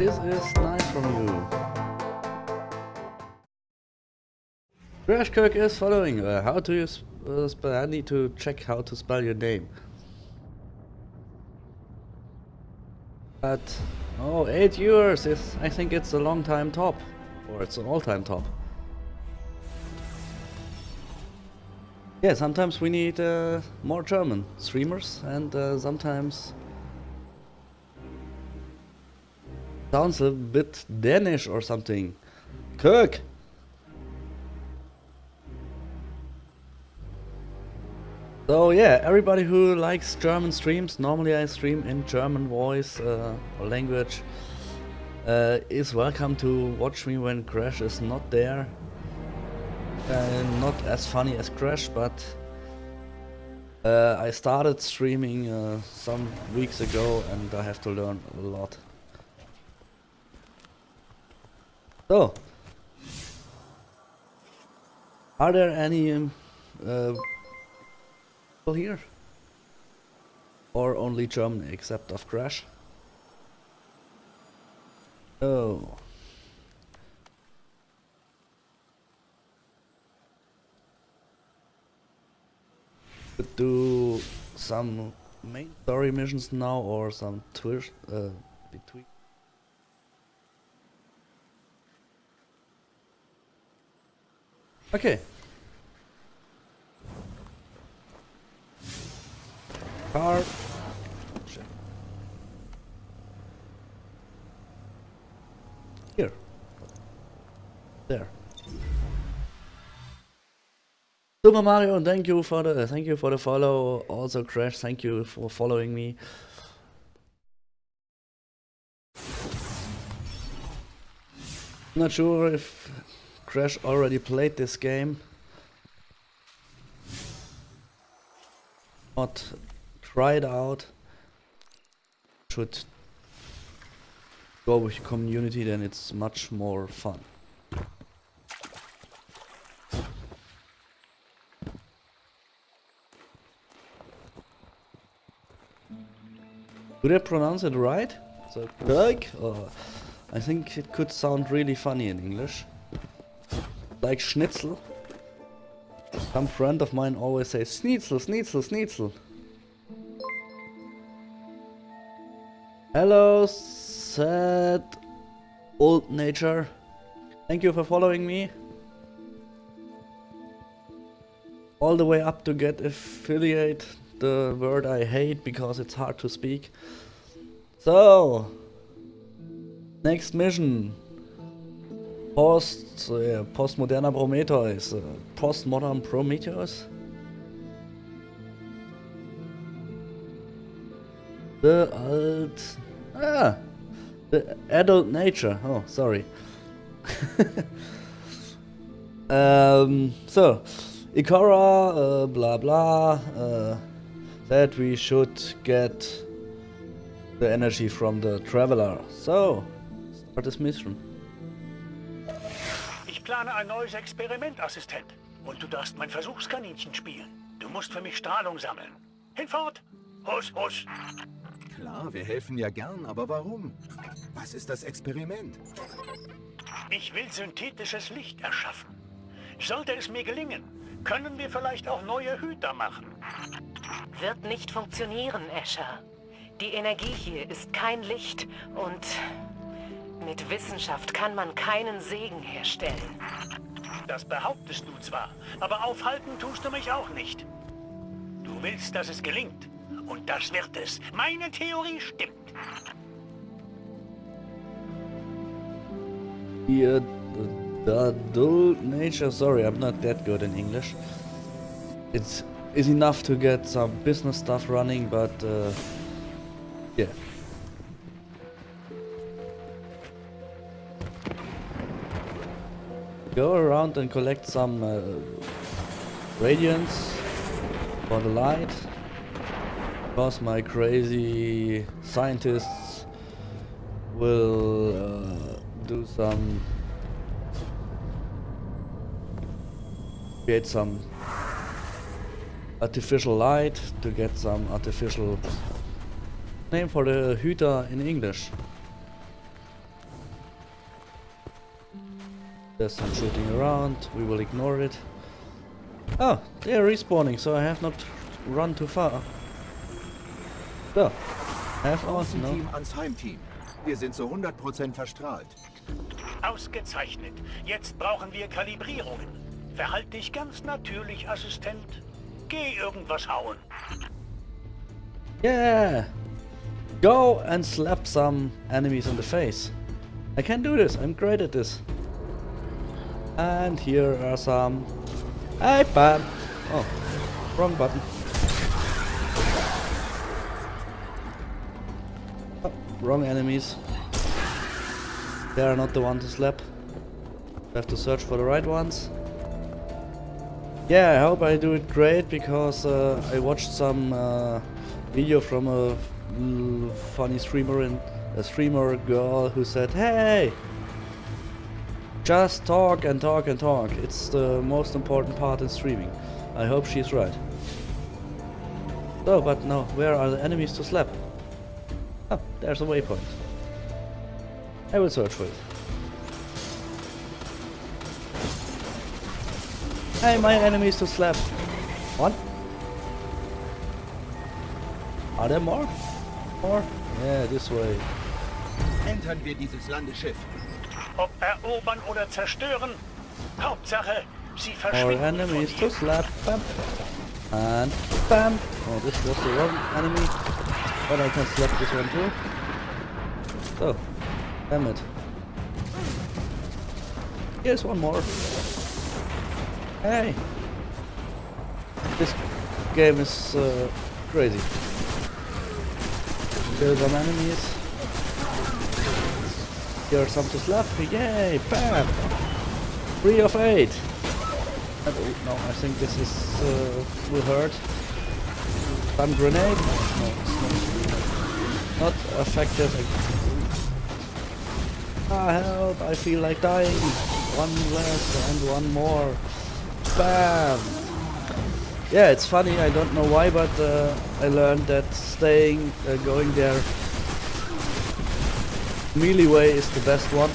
This is nice from you. Crash Kirk is following. Uh, how do you uh, spell? I need to check how to spell your name. But oh, eight years is. I think it's a long time top, or it's an all-time top. Yeah, sometimes we need uh, more German streamers, and uh, sometimes sounds a bit Danish or something. Kirk. So yeah, everybody who likes German streams, normally I stream in German voice uh, or language, uh, is welcome to watch me when Crash is not there. Uh, not as funny as Crash, but uh, I started streaming uh, some weeks ago and I have to learn a lot. So, are there any um, uh, people here? Or only German except of Crash? Oh. Could do some main story missions now or some twist uh, between. Okay. Car. Here. There. Super Mario, thank you for the thank you for the follow. Also Crash, thank you for following me. Not sure if Crash already played this game. Not tried out. Should go with community, then it's much more fun. Did I pronounce it right? So, Kirk? Oh, I think it could sound really funny in English. Like Schnitzel. Some friend of mine always says Schnitzel, Schnitzel, Schnitzel. Hello, sad old nature. Thank you for following me. All the way up to get affiliate, the word I hate because it's hard to speak. So, next mission. Post, uh, postmoderner Prometheus. Uh, postmodern Prometheus? The alt... Ah! The adult nature. Oh, sorry. um, so, Ikora, uh, blah blah, uh, that we should get the energy from the Traveler. So, start this mission. Ich plane ein neues Experiment, Assistent. Und du darfst mein Versuchskaninchen spielen. Du musst für mich Strahlung sammeln. Hinfort! Hus, hus! Klar, wir helfen ja gern, aber warum? Was ist das Experiment? Ich will synthetisches Licht erschaffen. Sollte es mir gelingen, können wir vielleicht auch neue Hüter machen. Wird nicht funktionieren, Escher. Die Energie hier ist kein Licht und mit Wissenschaft kann man keinen Segen herstellen. Das behauptest du zwar, aber aufhalten tust du mich auch nicht. Du willst, dass es gelingt. Und das wird es. Meine Theorie stimmt. The, the adult nature, sorry, I'm not that good in English. It's is enough to get some business stuff running, but uh, yeah. Go around and collect some uh, radiance for the light. Because my crazy scientists will uh, do some create some artificial light to get some artificial name for the Hüter in English. There's some shooting around, we will ignore it. Oh, they're respawning, so I have not run too far. So, have on, no. Außenteam ans Heimteam. Wir sind zu 100% verstrahlt. Ausgezeichnet. Jetzt brauchen wir Kalibrierungen. Verhalt dich ganz natürlich, Assistent. Geh irgendwas hauen. Yeah! Go and slap some enemies in the face. I can do this, I'm great at this. And here are some... Hey, bam! Oh, wrong button. Oh, wrong enemies. They are not the one to slap. I have to search for the right ones. Yeah, I hope I do it great because uh, I watched some uh, video from a funny streamer and a streamer girl who said, "Hey, just talk and talk and talk. It's the most important part in streaming." I hope she's right. Oh, but no, where are the enemies to slap? Oh, there's a waypoint. I will search for it. Hey, my enemies to slap. What? Are there more? More? Yeah, this way. Entern wir dieses Landeschiff. Ob erobern oder zerstören, Hauptsache, sie verschwinden von to hier. slap. Bam. And bam. Oh, this was the wrong enemy. But I can slap this one too. So, damn it. Here's one more. Hey. This game is uh, crazy. Kill some enemies. Here are some to slap. Yay! Bam! Three of eight. And, oh, no, I think this is uh, will hurt. Stun grenade. No, it's not. Not effective. Ah, help! I feel like dying. One less and one more. Bam! Yeah, it's funny. I don't know why, but uh, I learned that staying, uh, going there, melee way is the best one.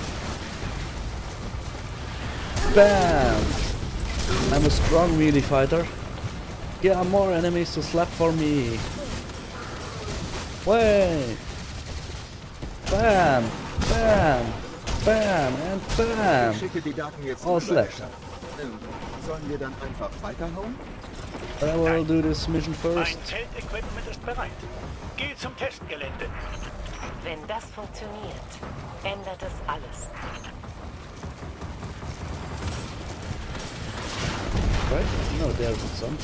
Bam! I'm a strong melee fighter. Are more enemies to slap for me. Way! Bam! Bam! Bam! And bam! einfach weiterhauen? I will do this mission first. Geh zum Testgelände. Wenn das funktioniert, ändert es alles. Right? No, there's some.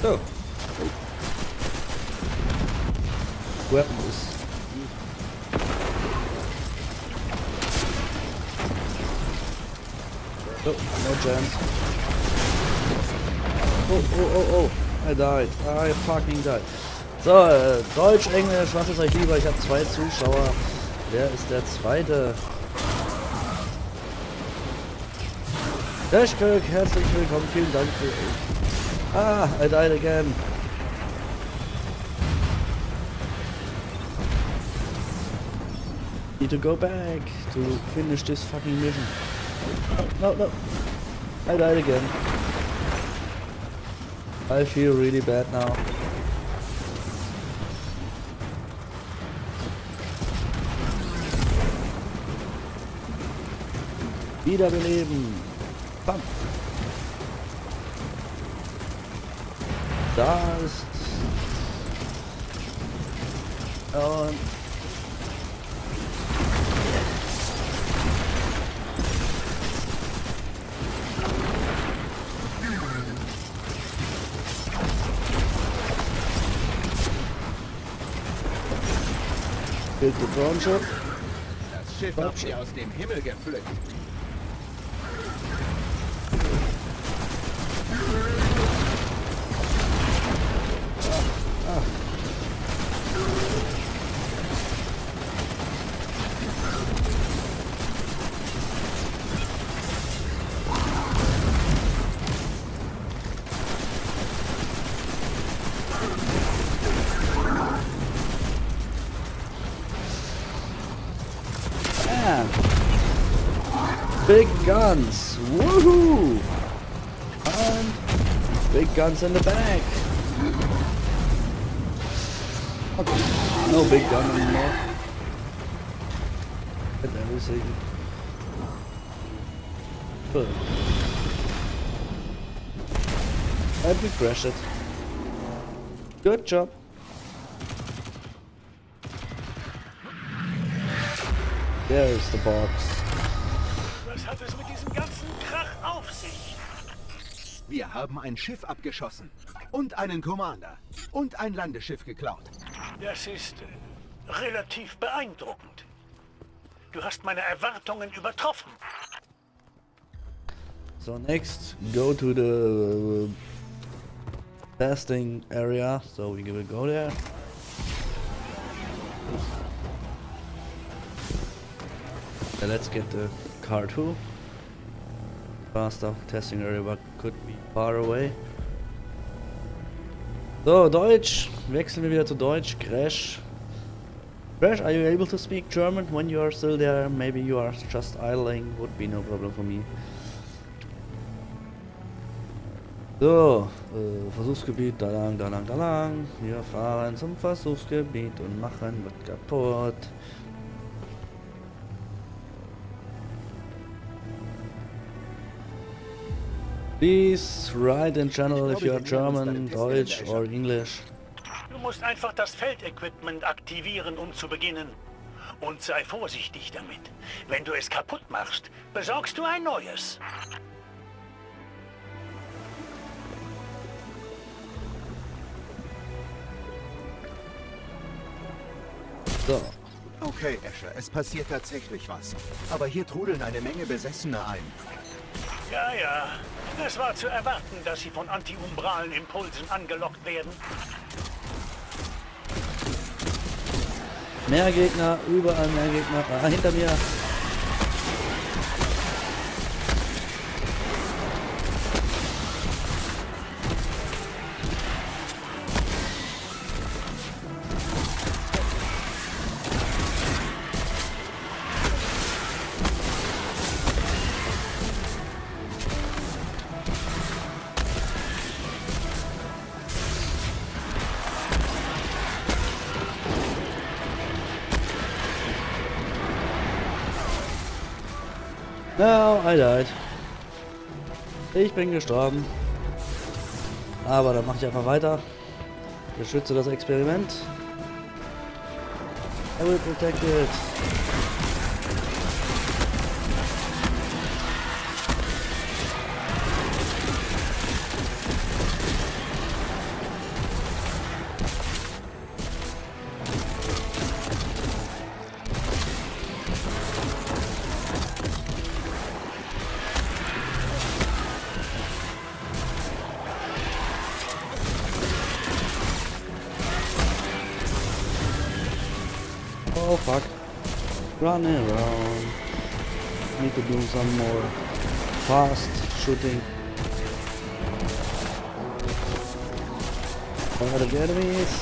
So. Weapon is. Oh, no chance. Oh, oh, oh, oh. I died. I fucking died. So, äh, Deutsch, Englisch, was ist euch lieber? Ich habe zwei Zuschauer. Wer ist der zweite? Dashkirk, herzlich willkommen. Vielen Dank für... Ah, I died again. Need to go back to finish this fucking mission. No, no. I died again. I feel really bad now. Wiederbeleben. Bam. Da ist... Und... Bild drone shot. Das Schiff habt ihr aus dem Himmel gepflückt. Guns! Woohoo! And big guns in the back! Okay. No big gun anymore. Get everything. Good. And we crashed it. Good job. There's the box. Wir haben ein Schiff abgeschossen. Und einen Commander. Und ein Landeschiff geklaut. Das ist äh, relativ beeindruckend. Du hast meine Erwartungen übertroffen. So next, go to the uh, testing area. So we will go there. Yeah, let's get the car too. Faster testing area, but could be far away. So, Deutsch. Wechseln wir wieder zu Deutsch. Crash. Crash, are you able to speak German when you are still there? Maybe you are just idling. Would be no problem for me. So, äh, Versuchsgebiet, da lang, da lang, da lang. Wir fahren zum Versuchsgebiet und machen was kaputt. Please write in channel if you are German, Deutsch or English. Du musst einfach das Feldequipment aktivieren, um zu beginnen. Und sei vorsichtig damit. Wenn du es kaputt machst, besorgst du ein neues. So, Okay, Escher, es passiert tatsächlich was. Aber hier trudeln eine Menge Besessene ein. Ja, ja. Es war zu erwarten, dass sie von antiumbralen Impulsen angelockt werden. mehr Gegner, überall mehr Gegner. Ah, hinter mir. I. Ich bin gestorben. Aber dann mache ich einfach weiter. Beschütze das Experiment. I will protect it. Running around. Need to do some more fast shooting. Fire the enemies.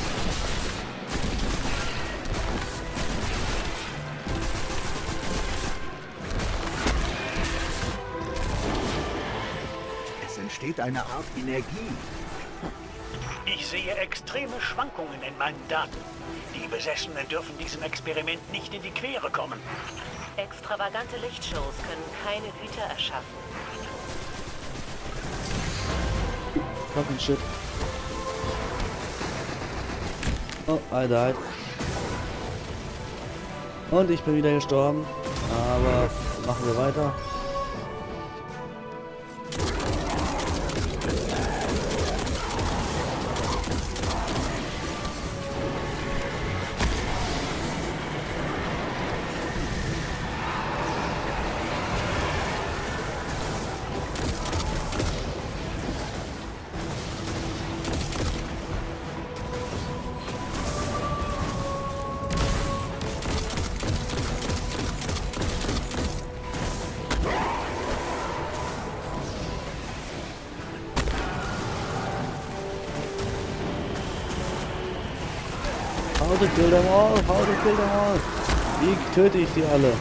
Es entsteht eine Art Energie. Ich sehe extreme Schwankungen in meinen Daten. Die Besessenen dürfen diesem Experiment nicht in die Quere kommen. Extravagante Lichtshows können keine Güter erschaffen. Fucking shit. Oh, I died. Und ich bin wieder gestorben. Aber machen wir weiter. to kill them all, how to kill them all. Wie töte ich die alle?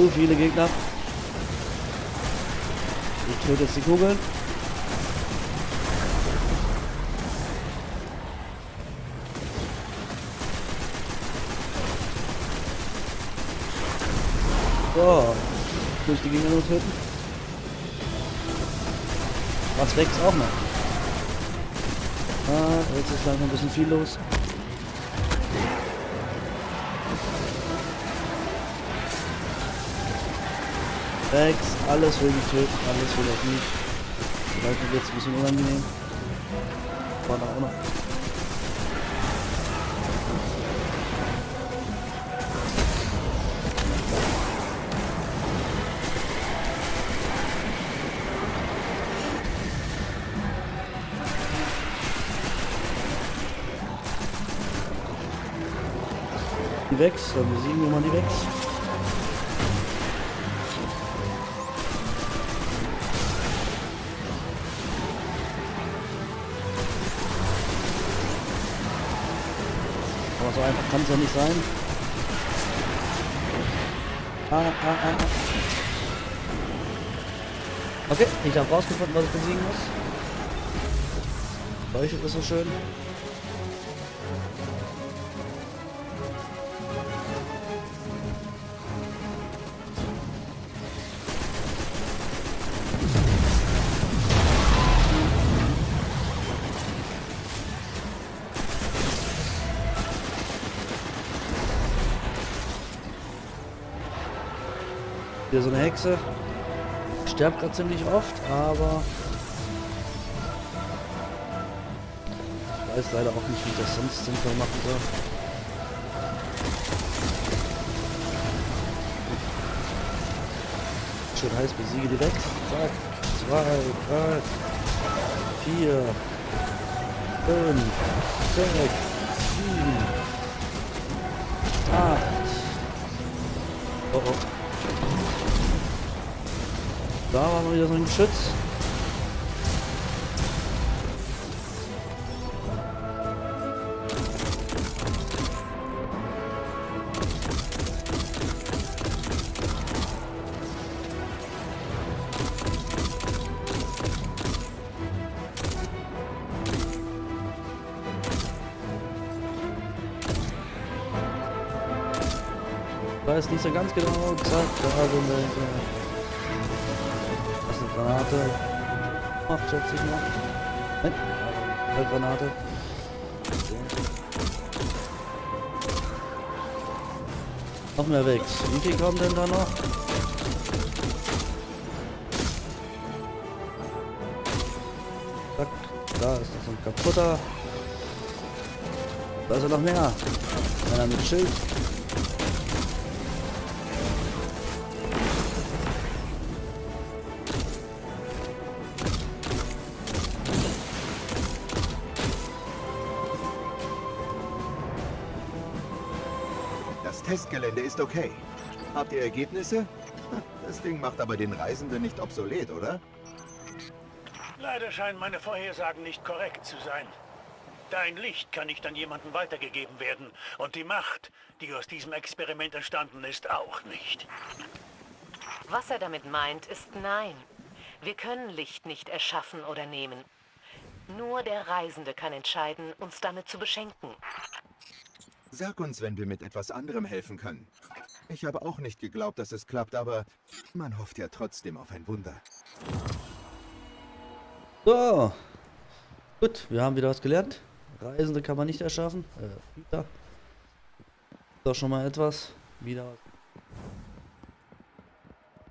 zu viele Gegner. Töte jetzt die Kugeln. So. Durch die Gegner nur töten. Was wächst auch noch. Ah, jetzt ist langsam ein bisschen viel los. Rex, alles will ich töten, alles will ich nicht. Vielleicht wird jetzt ein bisschen unangenehm. War da auch noch. Die Wex, dann besiegen wir mal die Wex. Aber so einfach kann es ja nicht sein. Ah, ah, ah, ah. Okay, ich habe rausgefunden, was ich besiegen muss. Leuchtet ist so schön. Hier so eine Hexe. Sterbt gerade ziemlich oft, aber ich weiß leider auch nicht, wie ich das sonst sinnvoll machen soll. Schön heiß besiege die weg. Zack. Zwei, drei, vier, fünf, sechs, sieben, acht. Oh oh. Da war mal wieder so ein Geschütz. Weiß nicht so ganz genau. Zack, da sind wir. Das Granate. Macht schätze ich noch. Nein, eine Granate. Noch mehr weg. Wie viel kommen denn da noch? Zack, da ist so ein kaputter. Da ist ja noch mehr. Einer mit Schild. Ist okay. Habt ihr Ergebnisse? Das Ding macht aber den Reisenden nicht obsolet, oder? Leider scheinen meine Vorhersagen nicht korrekt zu sein. Dein Licht kann nicht an jemanden weitergegeben werden. Und die Macht, die aus diesem Experiment entstanden ist, auch nicht. Was er damit meint, ist nein. Wir können Licht nicht erschaffen oder nehmen. Nur der Reisende kann entscheiden, uns damit zu beschenken. Sag uns, wenn wir mit etwas anderem helfen können. Ich habe auch nicht geglaubt, dass es klappt, aber man hofft ja trotzdem auf ein Wunder. So. Gut, wir haben wieder was gelernt. Reisende kann man nicht erschaffen. Äh, wieder. Doch schon mal etwas. Wieder was.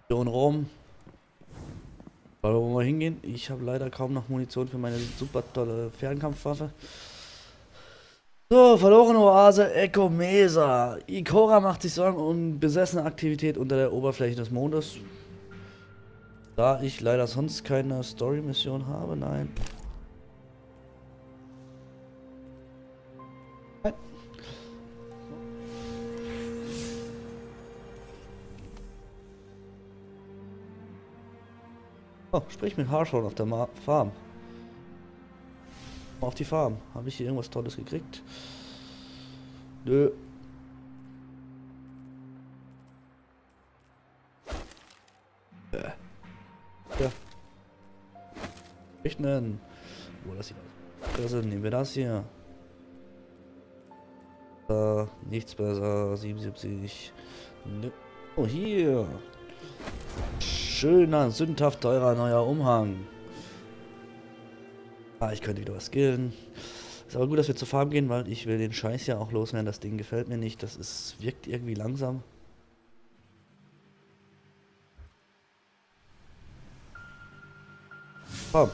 Mission Rom. Weil wo wir hingehen? Ich habe leider kaum noch Munition für meine super tolle Fernkampfwaffe. So, verlorene Oase Echo Mesa. Ikora macht sich Sorgen um besessene Aktivität unter der Oberfläche des Mondes. Da ich leider sonst keine Story-Mission habe, nein. Oh, sprich mit Harshorn auf der Ma Farm. Auf die Farm. Habe ich hier irgendwas Tolles gekriegt? Nö. Ja. ja. Rechnen. Wo das hier das ist, nehmen wir das hier. Uh, nichts besser. 77. Ne oh, hier. Schöner, sündhaft teurer neuer Umhang. Ah, ich könnte wieder was skillen. Ist aber gut, dass wir zur Farm gehen, weil ich will den Scheiß ja auch loswerden. Das Ding gefällt mir nicht. Das ist, wirkt irgendwie langsam. Komm.